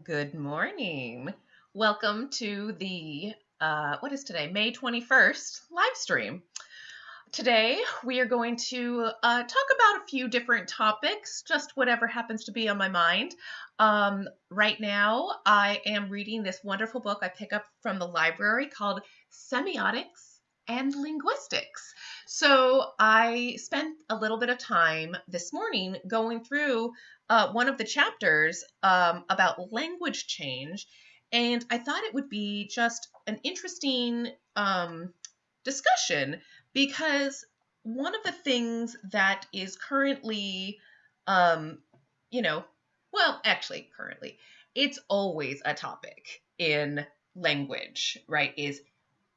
Good morning. Welcome to the, uh, what is today? May 21st live stream. Today we are going to uh, talk about a few different topics, just whatever happens to be on my mind. Um, right now, I am reading this wonderful book I pick up from the library called Semiotics and Linguistics. So I spent a little bit of time this morning going through uh, one of the chapters um, about language change, and I thought it would be just an interesting um, discussion because one of the things that is currently, um, you know, well, actually, currently, it's always a topic in language, right? Is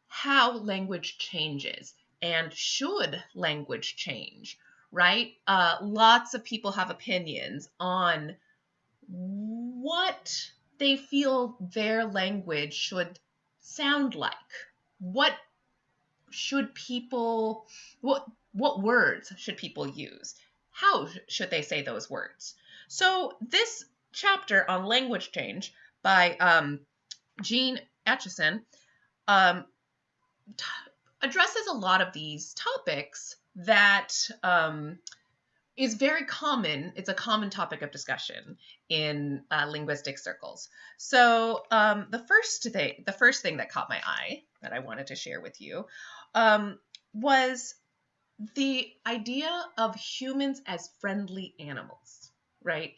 how language changes and should language change, right? Uh, lots of people have opinions on what they feel their language should sound like. What should people what what words should people use? How should they say those words? So this chapter on language change by um, Jean Aitchison um, t- addresses a lot of these topics that um, is very common. It's a common topic of discussion in uh, linguistic circles. So um, the first thing, the first thing that caught my eye that I wanted to share with you um, was the idea of humans as friendly animals, right?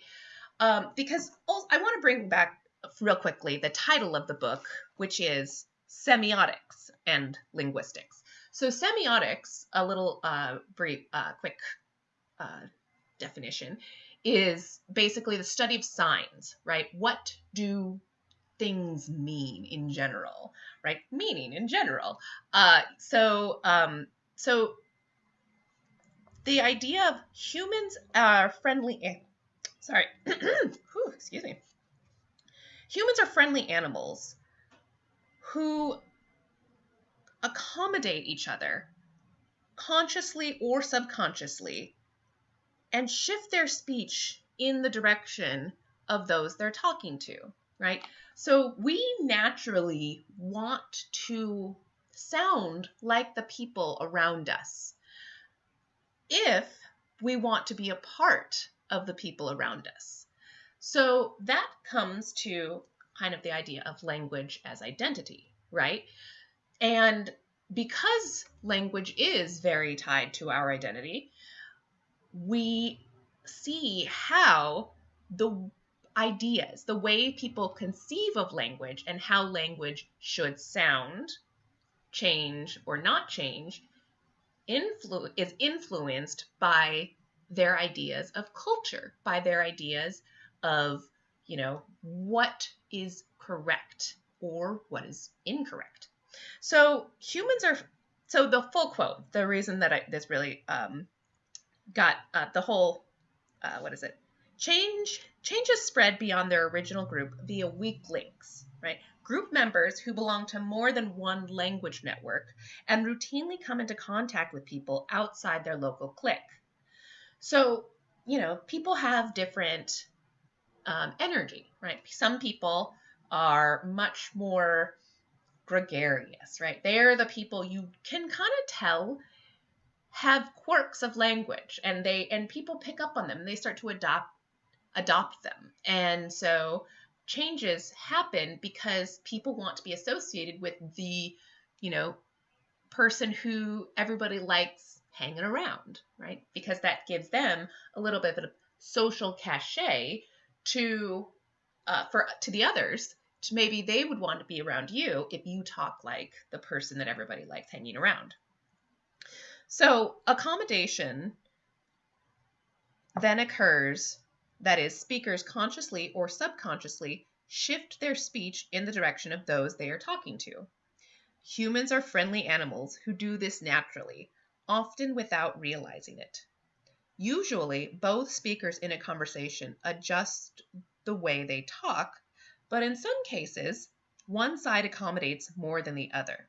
Um, because I want to bring back real quickly the title of the book, which is Semiotics and Linguistics. So semiotics, a little uh, brief, uh, quick uh, definition, is basically the study of signs, right? What do things mean in general, right? Meaning in general. Uh, so, um, so the idea of humans are friendly. Sorry, excuse me. Humans are friendly animals who accommodate each other consciously or subconsciously and shift their speech in the direction of those they're talking to, right? So we naturally want to sound like the people around us if we want to be a part of the people around us. So that comes to kind of the idea of language as identity, right? And because language is very tied to our identity, we see how the ideas, the way people conceive of language and how language should sound, change or not change, influ- is influenced by their ideas of culture, by their ideas of, you know, what is correct or what is incorrect. So humans are so the full quote. The reason that I, this really um, got uh, the whole uh, what is it? Change changes spread beyond their original group via weak links, right? Group members who belong to more than one language network and routinely come into contact with people outside their local clique. So, you know, people have different um, energy, right? Some people are much more gregarious, right? They're the people you can kind of tell have quirks of language and they and people pick up on them they start to adopt adopt them. And so changes happen because people want to be associated with the, you know, person who everybody likes hanging around, right? Because that gives them a little bit of a social cachet to uh, for to the others to maybe they would want to be around you if you talk like the person that everybody likes hanging around. So accommodation then occurs, that is, speakers consciously or subconsciously shift their speech in the direction of those they are talking to. Humans are friendly animals who do this naturally, often without realizing it. Usually, both speakers in a conversation adjust the way they talk, but in some cases, one side accommodates more than the other.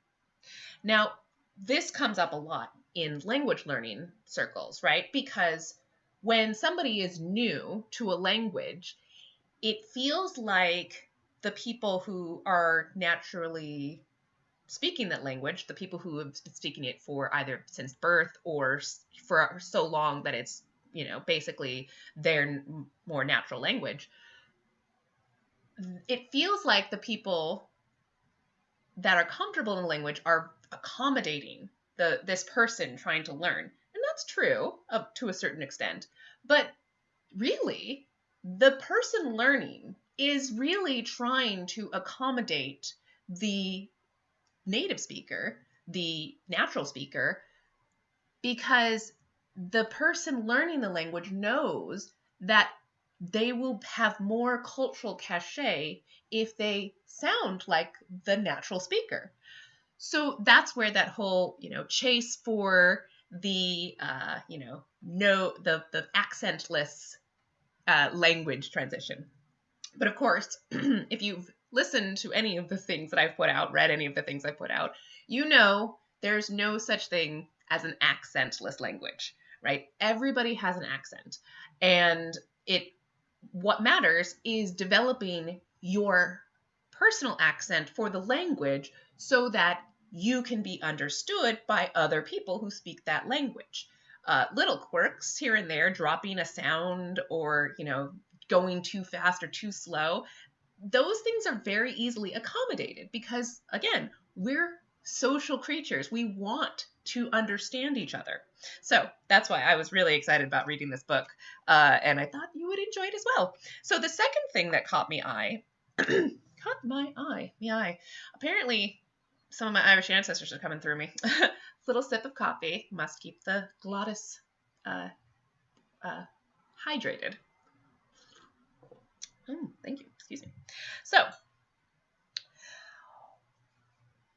Now, this comes up a lot in language learning circles, right? Because when somebody is new to a language, it feels like the people who are naturally speaking that language, the people who have been speaking it for either since birth or for so long that it's, you know, basically their more natural language, it feels like the people that are comfortable in the language are accommodating the this person trying to learn. And that's true to a certain extent. But really, the person learning is really trying to accommodate the native speaker, the natural speaker, because the person learning the language knows that they will have more cultural cachet if they sound like the natural speaker. So that's where that whole, you know, chase for the, uh, you know, no, the the accentless uh, language transition. But of course, if you've listened to any of the things that I've put out, read any of the things I've put out, you know there's no such thing as an accentless language, right? Everybody has an accent. And it what matters is developing your personal accent for the language so that you can be understood by other people who speak that language. Uh, little quirks here and there, dropping a sound or, you know, going too fast or too slow, those things are very easily accommodated because, again, we're social creatures. We want to understand each other. So that's why I was really excited about reading this book, uh, and I thought you would enjoy it as well. So the second thing that caught me eye, caught my eye, me eye. Apparently, some of my Irish ancestors are coming through me. Little sip of coffee must keep the glottis uh, uh, hydrated. Mm, thank you. Excuse me. So,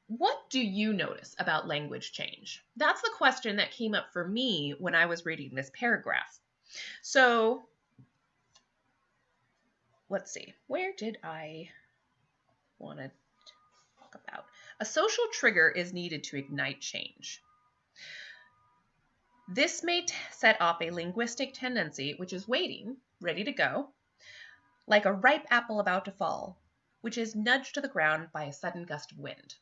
what do you notice about language change? That's the question that came up for me when I was reading this paragraph. So, let's see. Where did I want to talk about? A social trigger is needed to ignite change. This may set off a linguistic tendency which is waiting, ready to go, like a ripe apple about to fall, which is nudged to the ground by a sudden gust of wind.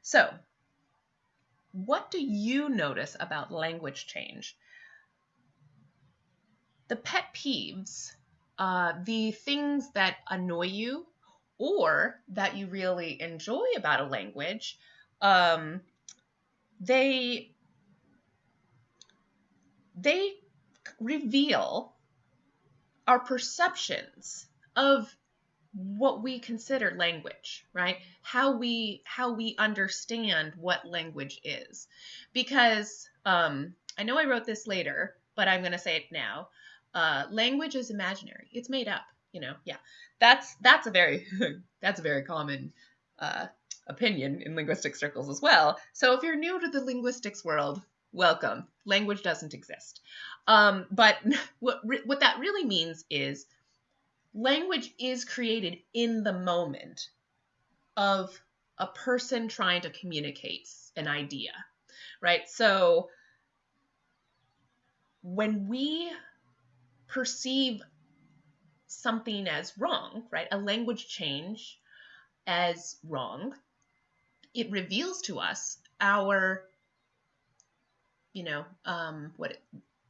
So, what do you notice about language change? The pet peeves, uh, the things that annoy you or that you really enjoy about a language, um, they they reveal our perceptions of what we consider language right? How we how we understand what language is. Because um, i know i wrote this later but i'm going to say it now. Uh, language is imaginary. It's made up you know? Yeah. That's that's a very that's a very common uh, opinion in linguistic circles as well. So if you're new to the linguistics world welcome language doesn't exist um, but what what that really means is language is created in the moment of a person trying to communicate an idea right so when we perceive something as wrong, right? A language change as wrong, it reveals to us our, you know, um, what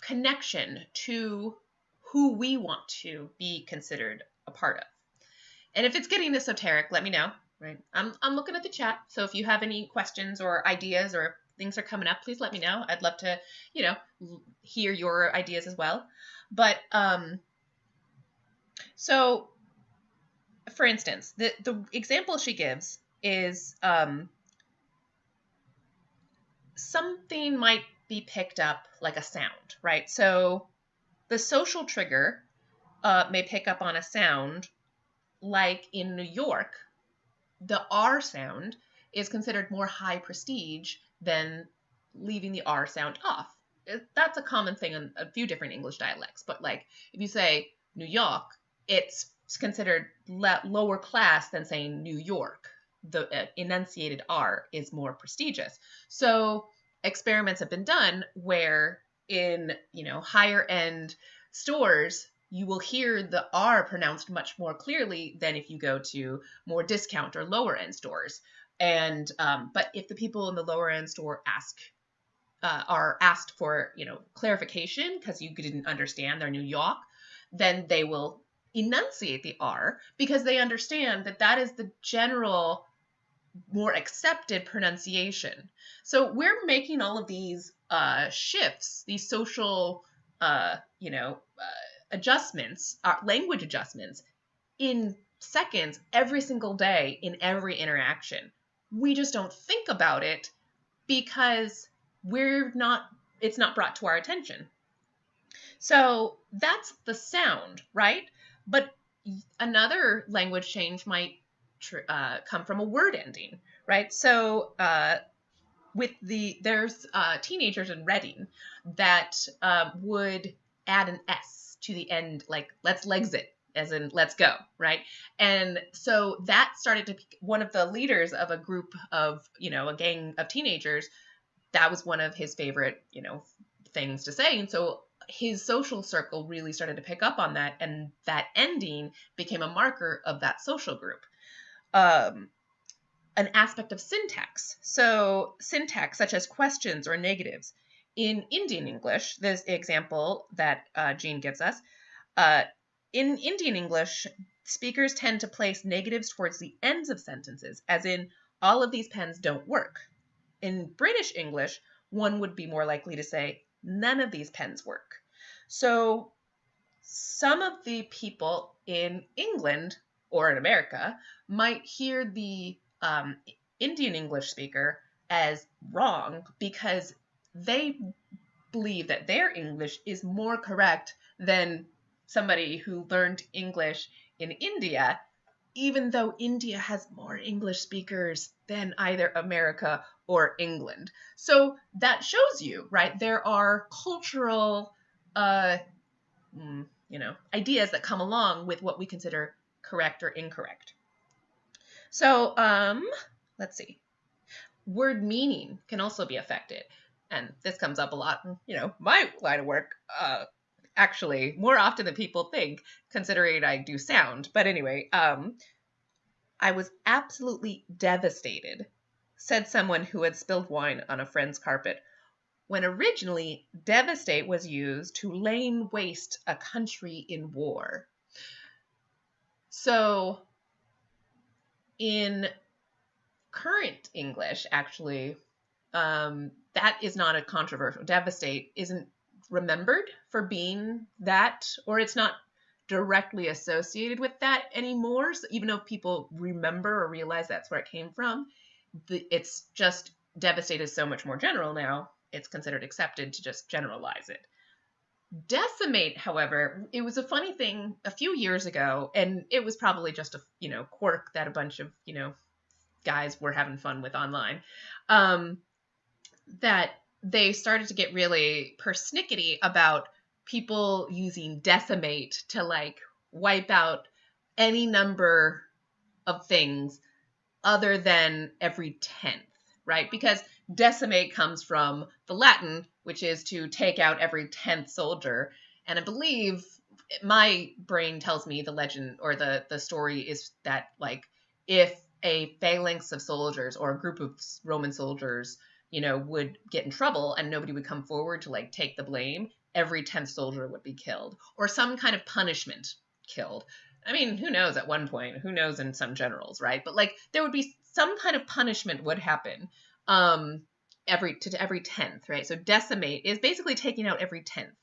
connection to who we want to be considered a part of. And if it's getting esoteric, let me know. Right, I'm I'm looking at the chat. So if you have any questions or ideas or things are coming up, please let me know. I'd love to, you know, hear your ideas as well. But um, so, for instance, the, the example she gives is um, something might be picked up like a sound, right? So, the social trigger uh, may pick up on a sound like in New York, the R sound is considered more high prestige than leaving the R sound off. That's a common thing in a few different English dialects. But like if you say New York, it's considered le- lower class than saying New York. The uh, enunciated R is more prestigious. So experiments have been done where in you know higher end stores you will hear the R pronounced much more clearly than if you go to more discount or lower end stores. And um, but if the people in the lower end store ask uh, are asked for you know clarification because you didn't understand their New York, then they will enunciate the R because they understand that that is the general more accepted pronunciation. So we're making all of these uh, shifts, these social, uh, you know, uh, adjustments, uh, language adjustments, in seconds every single day in every interaction. We just don't think about it because we're not. It's not brought to our attention. So that's the sound, right? But another language change might uh, come from a word ending, right? So uh, with the there's uh, teenagers in Reading that uh, would add an S to the end, like let's legs it, as in let's go, right? And so that started to one of the leaders of a group of you know a gang of teenagers. That was one of his favorite you know things to say, and so his social circle really started to pick up on that, and that ending became a marker of that social group. Um, an aspect of syntax. So, syntax, such as questions or negatives. In Indian English, this example that uh, Jean gives us, uh, in Indian English, speakers tend to place negatives towards the ends of sentences, as in, all of these pens don't work. In British English, one would be more likely to say, none of these pens work. So, some of the people in England or in America might hear the um, Indian English speaker as wrong because they believe that their English is more correct than somebody who learned English in India, even though India has more English speakers than either America or England. So that shows you, right? There are cultural, uh, mm, you know, ideas that come along with what we consider correct or incorrect. So, um, let's see. Word meaning can also be affected. And this comes up a lot in, you know, my line of work, uh, actually, more often than people think, considering I do sound. But anyway, um, I was absolutely devastated, said someone who had spilled wine on a friend's carpet, when originally devastate was used to lay waste a country in war. So in current English, actually, um, that is not a controversial. Devastate isn't remembered for being that, or it's not directly associated with that anymore. So even though people remember or realize that's where it came from, the, it's just devastate is so much more general now. It's considered accepted to just generalize it. Decimate, however, it was a funny thing a few years ago, and it was probably just a you know quirk that a bunch of you know guys were having fun with online. Um, that they started to get really persnickety about people using decimate to like wipe out any number of things other than every tenth, right? Because decimate comes from the Latin, which is to take out every 10th soldier. And I believe my brain tells me the legend or the, the story is that, like, if a phalanx of soldiers or a group of Roman soldiers, you know, would get in trouble and nobody would come forward to, like, take the blame, every 10th soldier would be killed or some kind of punishment killed. I mean, who knows at one point? Who knows in some generals, right? But like there would be some kind of punishment would happen um, every to every tenth, right? So decimate is basically taking out every tenth.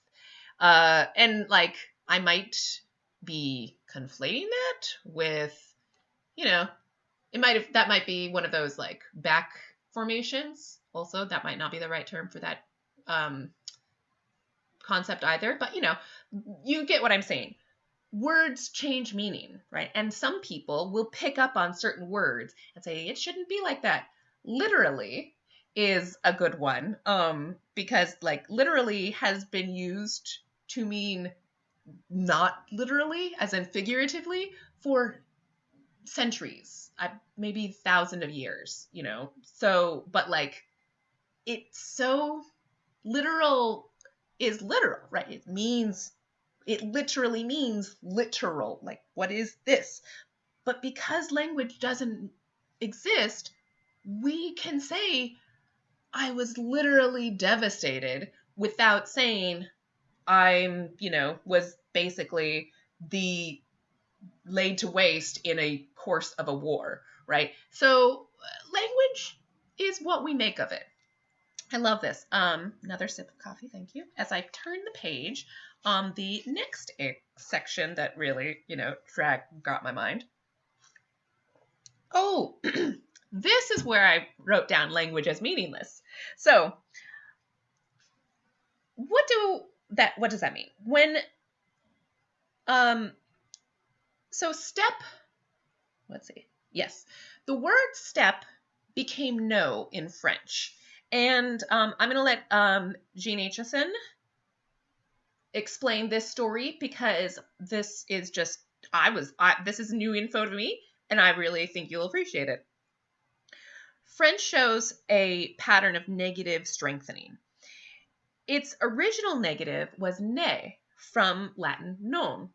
Uh, and like I might be conflating that with, you know, it might have that might be one of those like back formations. Also, that might not be the right term for that um, concept either. But you know, you get what I'm saying. Words change meaning, right? And some people will pick up on certain words and say it shouldn't be like that literally is a good one um because like literally has been used to mean not literally as in figuratively for centuries uh, maybe thousand of years you know so but like it's so literal is literal right it means it literally means literal. Like, what is this? But because language doesn't exist, we can say, I was literally devastated without saying, I'm, you know, was basically the laid to waste in a course of a war, right? So, language is what we make of it. I love this. Um, another sip of coffee, thank you. As I turn the page on the next section that really, you know, drag got my mind. Oh, this is where I wrote down language as meaningless. So, what do that what does that mean? When um so step let's see. Yes. The word step became no in French. And um, I'm going to let um, Jean Aitchison explain this story because this is just, I was, I, this is new info to me, and I really think you'll appreciate it. French shows a pattern of negative strengthening. Its original negative was ne from Latin non,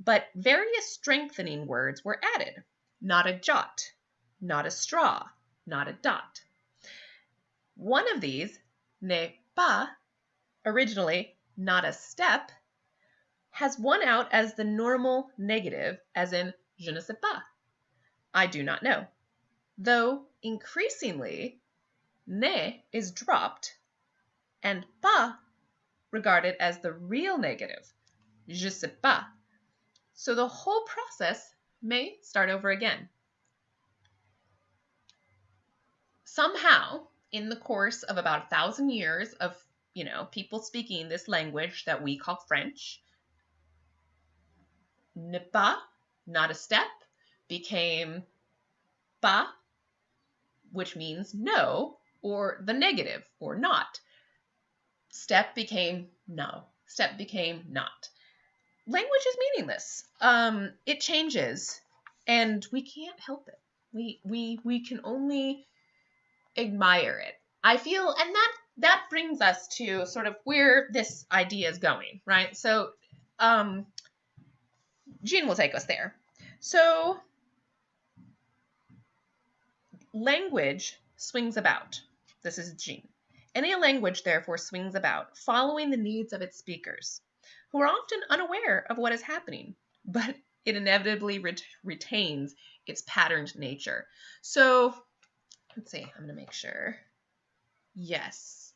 but various strengthening words were added. Not a jot, not a straw, not a dot. One of these, n'est pas, originally not a step, has won out as the normal negative, as in je ne sais pas, I do not know. Though increasingly, ne is dropped and pas regarded as the real negative, je sais pas. So the whole process may start over again. somehow in the course of about a thousand years of you know people speaking this language that we call french ne pas not a step became pas which means no or the negative or not step became no step became not language is meaningless um it changes and we can't help it we we we can only admire it. I feel, and that that brings us to sort of where this idea is going, right? So, um, Jean will take us there. So, language swings about. This is Jean. Any language, therefore, swings about, following the needs of its speakers, who are often unaware of what is happening, but it inevitably ret- retains its patterned nature. So, let's see, I'm going to make sure. Yes.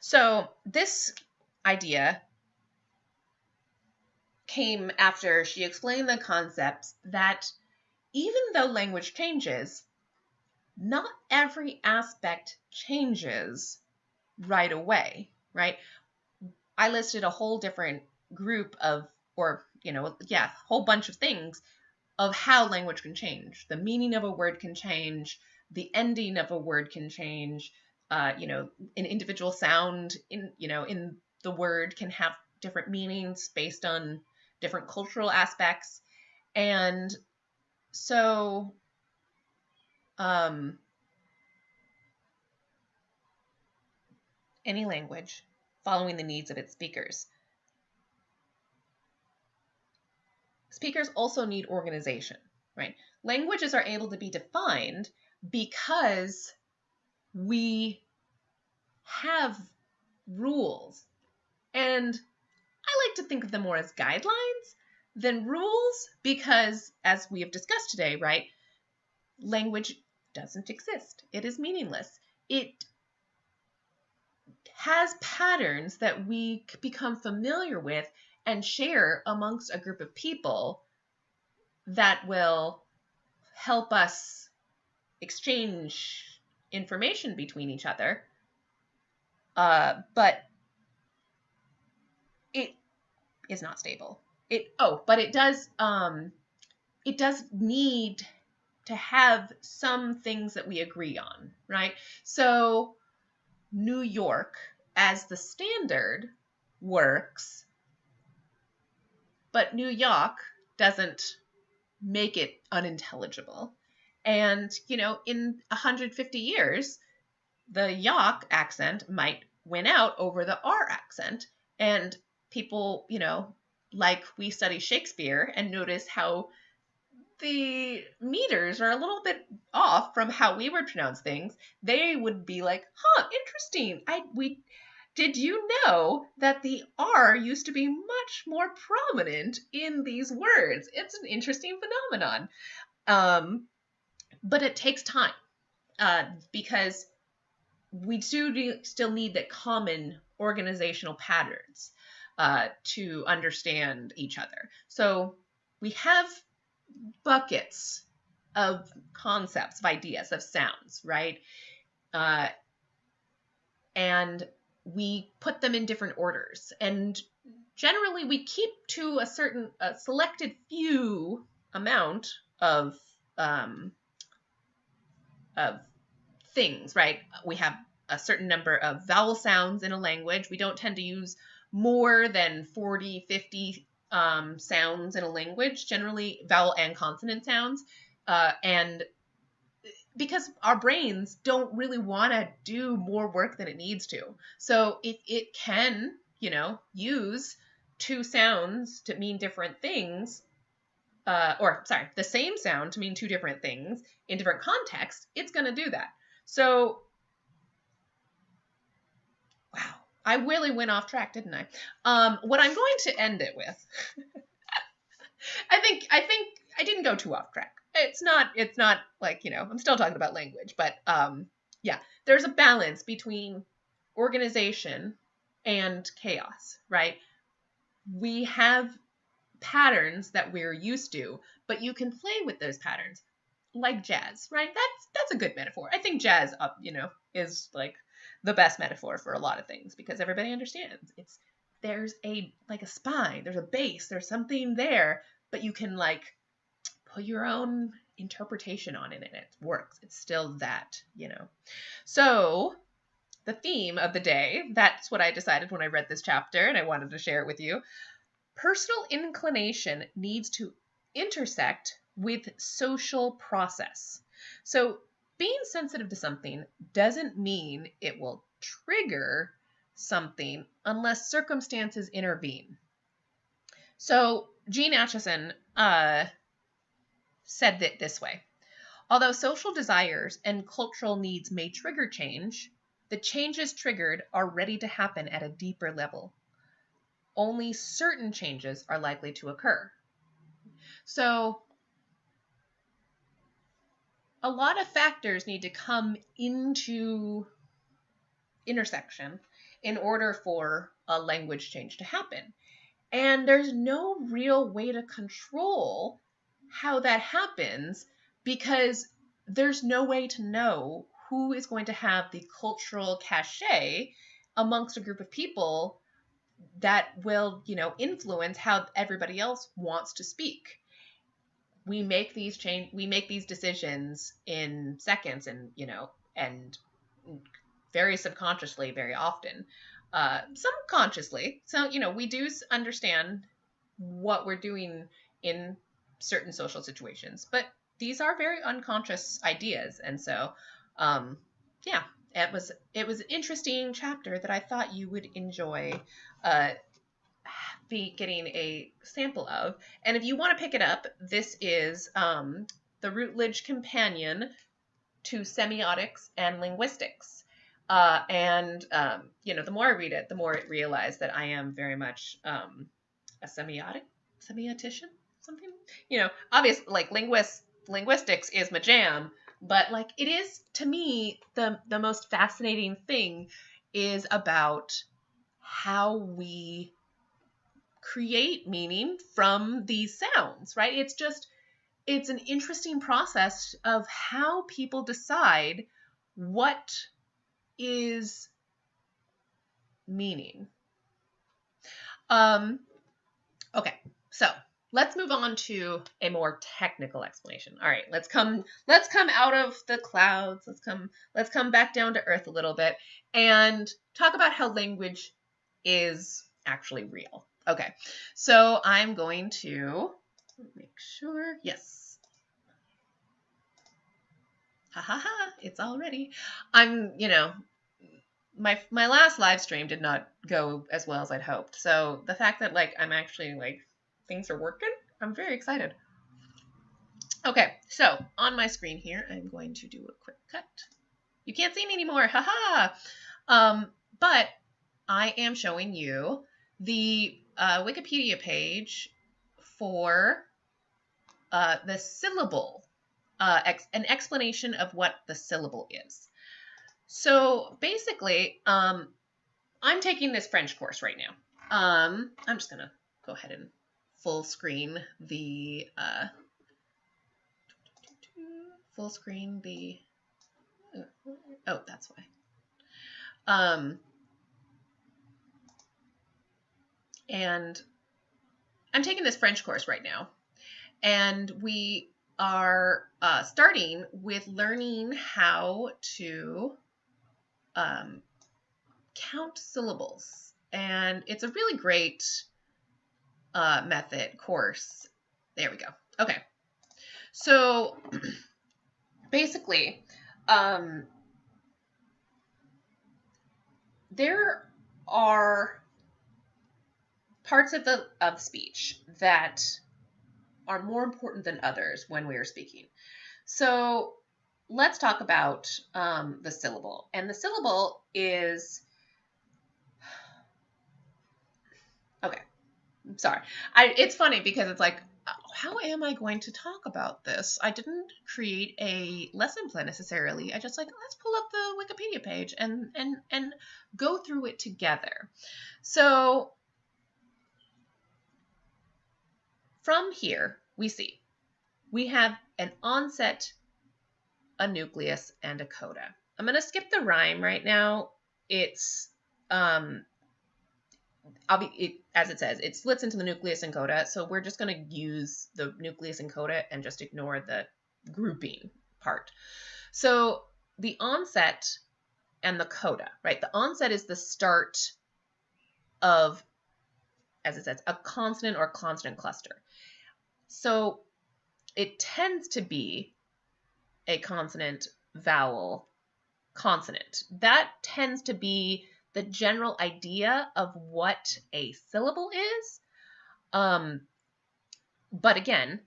So this idea came after she explained the concepts that even though language changes, not every aspect changes right away, right? I listed a whole different group of, or, you know, yeah, whole bunch of things of how language can change. The meaning of a word can change, the ending of a word can change. Uh, you know, an individual sound in you know in the word can have different meanings based on different cultural aspects, and so um, any language following the needs of its speakers. Speakers also need organization, right? Languages are able to be defined because we have rules. And I like to think of them more as guidelines than rules because, as we have discussed today, right, language doesn't exist. It is meaningless. It has patterns that we become familiar with and share amongst a group of people that will help us exchange information between each other. Uh, but it is not stable. It oh, but it does um, it does need to have some things that we agree on, right? So New York as the standard works, but New York doesn't make it unintelligible. And, you know, in 150 years, the Yak accent might win out over the R accent. And people, you know, like we study Shakespeare and notice how the meters are a little bit off from how we would pronounce things, they would be like, "Huh, interesting. I we did you know that the R used to be much more prominent in these words? It's an interesting phenomenon. Um, but it takes time uh, because we do still need that common organizational patterns uh, to understand each other. So we have buckets of concepts, of ideas, of sounds, right? Uh, and we put them in different orders. And generally, we keep to a certain, a selected few amount of um, of things, right? We have a certain number of vowel sounds in a language. We don't tend to use more than 40, 50 um, sounds in a language, generally vowel and consonant sounds. Uh, and because our brains don't really want to do more work than it needs to. So if it can, you know, use two sounds to mean different things, uh, or sorry, the same sound to mean two different things in different contexts, it's going to do that. So, wow, I really went off track, didn't I? Um, what I'm going to end it with, I think, I think I didn't go too off track. It's not, it's not like you know, I'm still talking about language, but um, yeah, there's a balance between organization and chaos, right? We have patterns that we're used to, but you can play with those patterns like jazz, right? That's that's a good metaphor. I think jazz up, you know, is like the best metaphor for a lot of things because everybody understands. It's there's a like a spine, there's a base, there's something there, but you can like put your own interpretation on it and it works. It's still that, you know. So, the theme of the day, that's what I decided when I read this chapter and I wanted to share it with you. Personal inclination needs to intersect with social process. So, being sensitive to something doesn't mean it will trigger something unless circumstances intervene. So, Jean Aitchison uh, said it this way Although social desires and cultural needs may trigger change, the changes triggered are ready to happen at a deeper level. Only certain changes are likely to occur. So, a lot of factors need to come into intersection in order for a language change to happen. And there's no real way to control how that happens because there's no way to know who is going to have the cultural cachet amongst a group of people that will, you know, influence how everybody else wants to speak we make these change we make these decisions in seconds and you know and very subconsciously very often. Uh some consciously so you know we do understand what we're doing in certain social situations but these are very unconscious ideas. And so um yeah it was it was an interesting chapter that i thought you would enjoy. Uh be getting a sample of. And if you want to pick it up, this is um, the Routledge Companion to Semiotics and Linguistics. Uh, and, um, you know, the more I read it, the more I realize that I am very much um, a semiotic, semiotician, something. You know, obviously, like linguist, linguistics is my jam, but like it is to me the the most fascinating thing is about how we create meaning from these sounds, right? It's just, it's an interesting process of how people decide what is meaning. Um, okay, so let's move on to a more technical explanation. All right, let's come let's come out of the clouds. Let's come let's come back down to earth a little bit and talk about how language is actually real. Okay, so I'm going to make sure, yes. Ha ha ha, it's all ready. I'm, you know, my my last live stream did not go as well as I'd hoped. So the fact that like I'm actually like things are working, I'm very excited. Okay, so on my screen here, I'm going to do a quick cut. You can't see me anymore, haha. Um, but I am showing you the uh, Wikipedia page for uh, the syllable, uh, ex an explanation of what the syllable is. So basically, um, I'm taking this French course right now. Um, I'm just gonna go ahead and full screen the uh, full screen the oh that's why um and I'm taking this French course right now. And we are uh, starting with learning how to um, count syllables. And it's a really great uh, method course. There we go. Okay. So basically, um, there are parts of the of speech that are more important than others when we are speaking. So let's talk about um, the syllable. And the syllable is okay. I'm Sorry, I. It's funny because it's like how am I going to talk about this? I didn't create a lesson plan necessarily. I just like let's pull up the Wikipedia page and and and go through it together. So from here we see we have an onset, a nucleus, and a coda. I'm going to skip the rhyme right now. It's um it, as it says, it splits into the nucleus and coda. So we're just going to use the nucleus and coda and just ignore the grouping part. So the onset and the coda, right? The onset is the start of, as it says, a consonant or consonant cluster. So it tends to be a consonant, vowel, consonant. That tends to be the general idea of what a syllable is. Um, but again,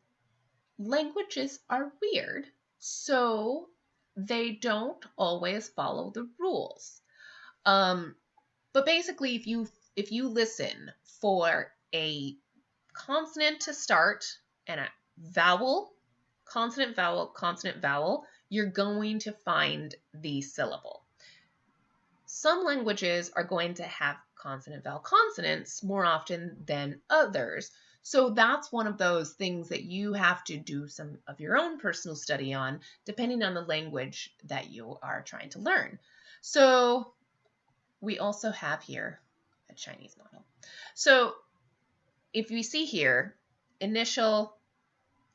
languages are weird, so they don't always follow the rules. Um, but basically, if you if you listen for a consonant to start and a vowel, consonant vowel, consonant vowel, you're going to find the syllable. Some languages are going to have consonant vowel consonants more often than others. So that's one of those things that you have to do some of your own personal study on, depending on the language that you are trying to learn. So we also have here a Chinese model. So if we see here, initial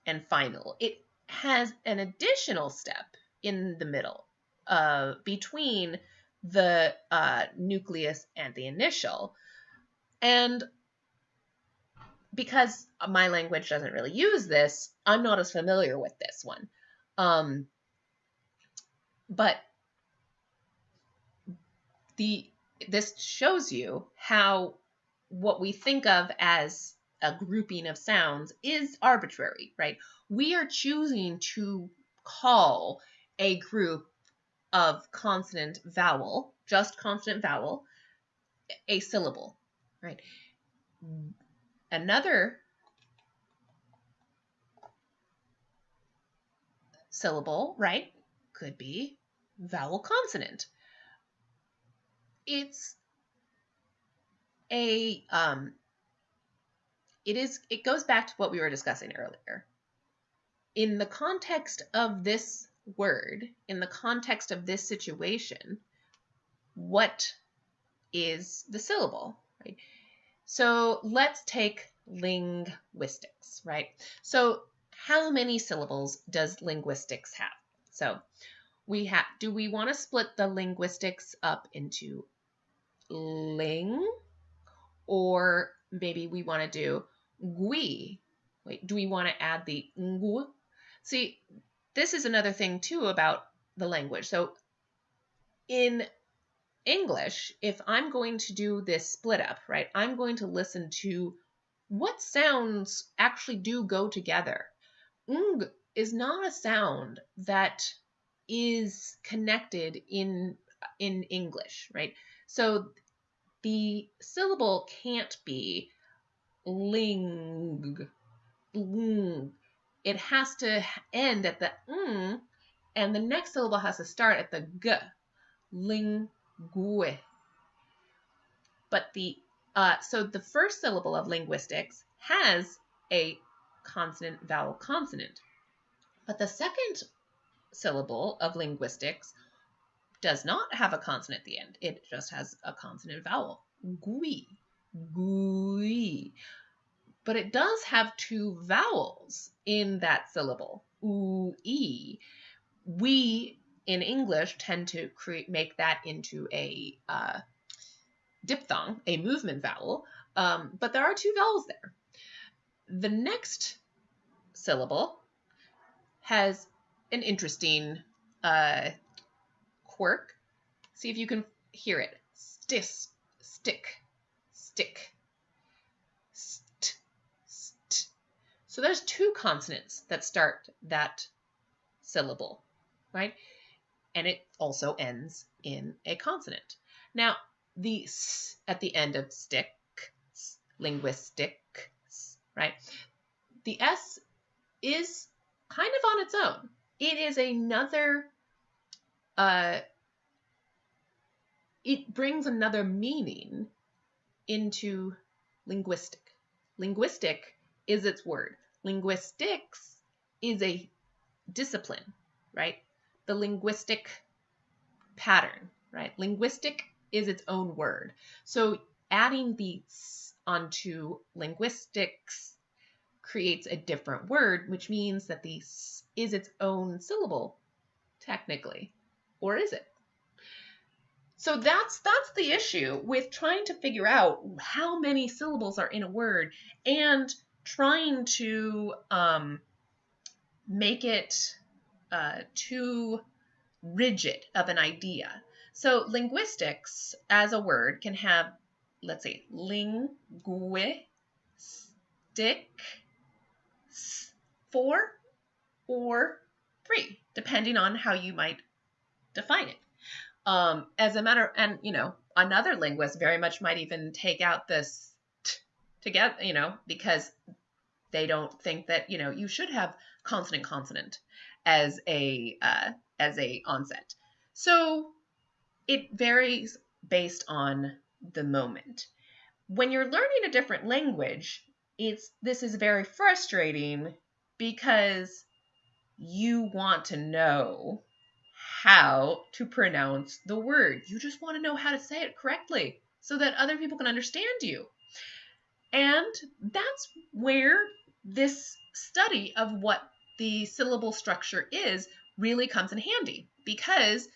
and final, it has an additional step in the middle uh, between the uh, nucleus and the initial. And because my language doesn't really use this, I'm not as familiar with this one. Um, but the this shows you how what we think of as a grouping of sounds is arbitrary, right? We are choosing to call a group of consonant vowel, just consonant vowel, a syllable, right? Another syllable, right, could be vowel consonant. It's a um it is it goes back to what we were discussing earlier. In the context of this word in the context of this situation, what is the syllable, right? So let's take linguistics, right? So how many syllables does linguistics have? So we have, do we want to split the linguistics up into ling or maybe we want to do gui? Wait, do we want to add the ngu? See, this is another thing too about the language. So in English, if I'm going to do this split up, right, I'm going to listen to what sounds actually do go together. Ng is not a sound that is connected in in English, right? So the syllable can't be ling. ling. It has to end at the ng, and the next syllable has to start at the g. Lingue. But the uh, so the first syllable of linguistics has a consonant vowel consonant. But the second syllable of linguistics does not have a consonant at the end. It just has a consonant vowel. Gui. Gui. But it does have two vowels in that syllable. E. We in English tend to create make that into a uh, diphthong, a movement vowel, um, but there are two vowels there. The next syllable has an interesting uh, quirk. See if you can hear it. Stis, stick, stick, st, st. So there's two consonants that start that syllable, right? And it also ends in a consonant. Now, the s at the end of stick, linguistic, right? The s is kind of on its own. It is another, uh, it brings another meaning into linguistic. Linguistic is its word. Linguistics is a discipline, right? The linguistic pattern, right? Linguistic is its own word. So adding the onto linguistics creates a different word, which means that the is its own syllable, technically. Or is it? So that's that's the issue with trying to figure out how many syllables are in a word and trying to um, make it uh, too rigid of an idea. So linguistics as a word can have, let's say, linguistic, four or three, depending on how you might define it. Um, as a matter, and you know, another linguist very much might even take out this t together, you know, because they don't think that you know you should have consonant consonant as a uh, as a onset. So it varies based on the moment. When you're learning a different language, it's this is very frustrating because you want to know how to pronounce the word. You just want to know how to say it correctly so that other people can understand you. And that's where this study of what the syllable structure is really comes in handy because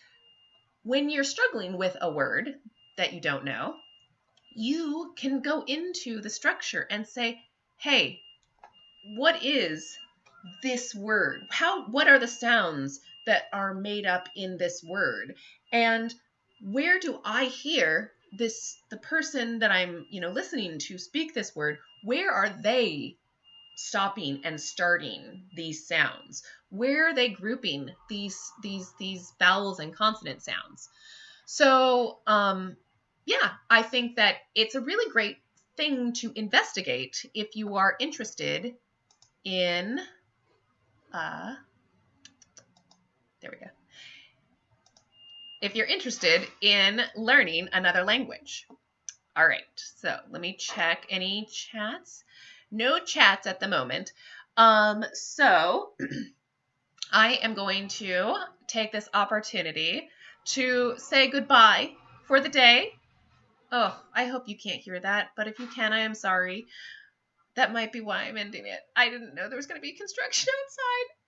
when you're struggling with a word that you don't know, you can go into the structure and say, hey, what is this word? How what are the sounds that are made up in this word? And where do I hear this the person that I'm, you know, listening to speak this word, where are they stopping and starting these sounds? Where are they grouping these these these vowels and consonant sounds? So, um yeah, I think that it's a really great thing to investigate if you are interested in, uh, there we go. If you're interested in learning another language. All right, so let me check any chats. No chats at the moment. Um, so I am going to take this opportunity to say goodbye for the day Oh, I hope you can't hear that, but if you can, I am sorry. That might be why I'm ending it. I didn't know there was going to be construction outside.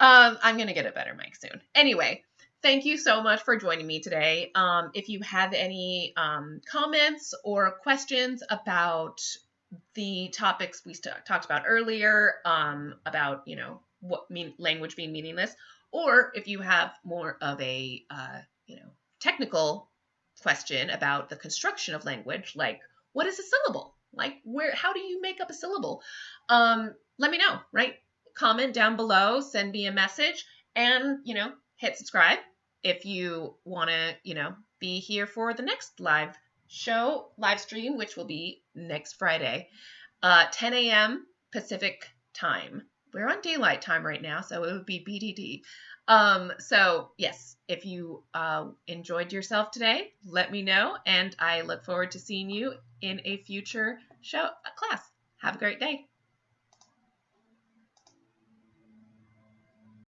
Um, I'm going to get a better mic soon. Anyway, thank you so much for joining me today. Um, if you have any um, comments or questions about the topics we talked about earlier, um, about you know what mean language being meaningless, or if you have more of a uh, you know technical question about the construction of language, like what is a syllable? Like where how do you make up a syllable? Um, let me know, right? Comment down below, send me a message, and you know, hit subscribe if you want to, you know, be here for the next live show, live stream, which will be next Friday, uh, 10 a.m. Pacific time. We're on daylight time right now, so it would be PDT. Um, so yes, if you uh, enjoyed yourself today, let me know, and I look forward to seeing you in a future show class. Have a great day.